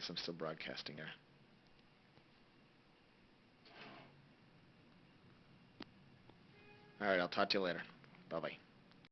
I guess I'm still broadcasting here. Alright, I'll talk to you later. Bye-bye.